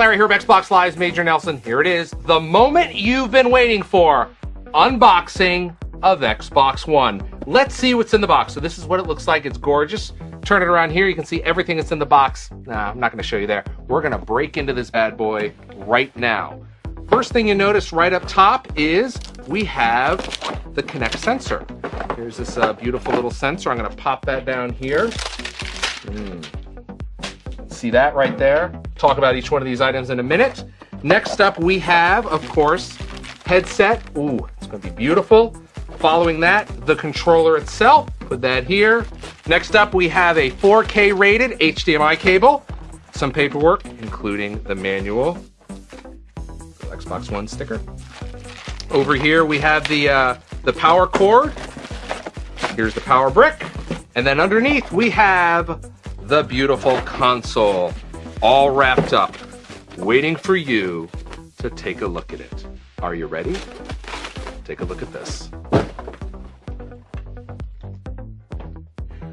Larry here, Xbox Live's Major Nelson. Here it is, the moment you've been waiting for. Unboxing of Xbox One. Let's see what's in the box. So this is what it looks like. It's gorgeous. Turn it around here. You can see everything that's in the box. Nah, I'm not going to show you there. We're going to break into this bad boy right now. First thing you notice right up top is we have the Kinect sensor. Here's this uh, beautiful little sensor. I'm going to pop that down here. Mm. See that right there? Talk about each one of these items in a minute. Next up, we have, of course, headset. Ooh, it's gonna be beautiful. Following that, the controller itself. Put that here. Next up, we have a 4K rated HDMI cable, some paperwork, including the manual, the Xbox One sticker. Over here, we have the, uh, the power cord. Here's the power brick. And then underneath, we have the beautiful console all wrapped up, waiting for you to take a look at it. Are you ready? Take a look at this.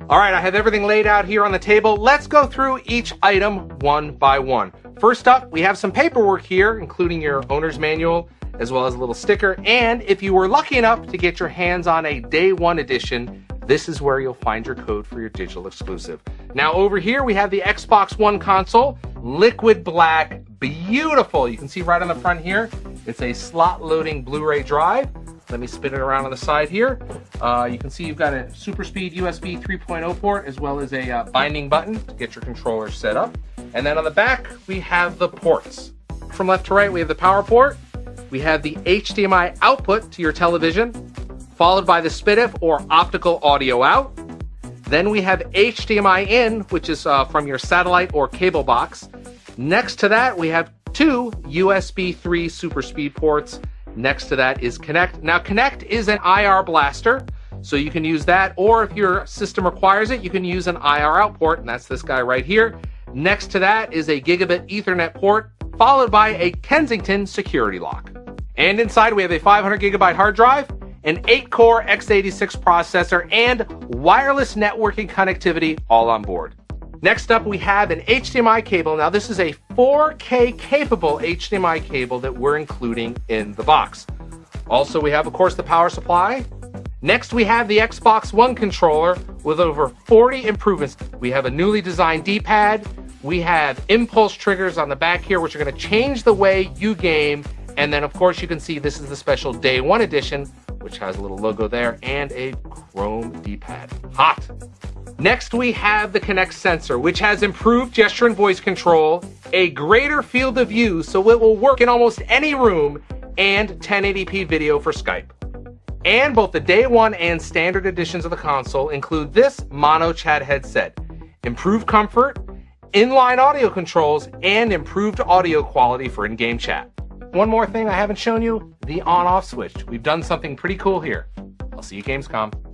All right, I have everything laid out here on the table. Let's go through each item one by one. First up, we have some paperwork here, including your owner's manual, as well as a little sticker. And if you were lucky enough to get your hands on a day one edition, this is where you'll find your code for your digital exclusive. Now over here, we have the Xbox One console, liquid black, beautiful. You can see right on the front here, it's a slot loading Blu-ray drive. Let me spin it around on the side here. Uh, you can see you've got a super speed USB 3.0 port as well as a uh, binding button to get your controller set up. And then on the back, we have the ports. From left to right, we have the power port. We have the HDMI output to your television followed by the SPDIF or optical audio out. Then we have HDMI in, which is uh, from your satellite or cable box. Next to that, we have two USB 3 super speed ports. Next to that is Kinect. Now, Kinect is an IR blaster, so you can use that, or if your system requires it, you can use an IR out port, and that's this guy right here. Next to that is a gigabit Ethernet port, followed by a Kensington security lock. And inside, we have a 500 gigabyte hard drive, an 8-core x86 processor, and wireless networking connectivity all on board. Next up, we have an HDMI cable. Now, this is a 4K capable HDMI cable that we're including in the box. Also, we have, of course, the power supply. Next, we have the Xbox One controller with over 40 improvements. We have a newly designed D-pad. We have impulse triggers on the back here, which are going to change the way you game. And then, of course, you can see this is the special Day One edition which has a little logo there, and a chrome D-pad. Hot! Next, we have the Kinect sensor, which has improved gesture and voice control, a greater field of view so it will work in almost any room, and 1080p video for Skype. And both the day one and standard editions of the console include this mono chat headset, improved comfort, inline audio controls, and improved audio quality for in-game chat. One more thing I haven't shown you, the on-off switch. We've done something pretty cool here. I'll see you Gamescom.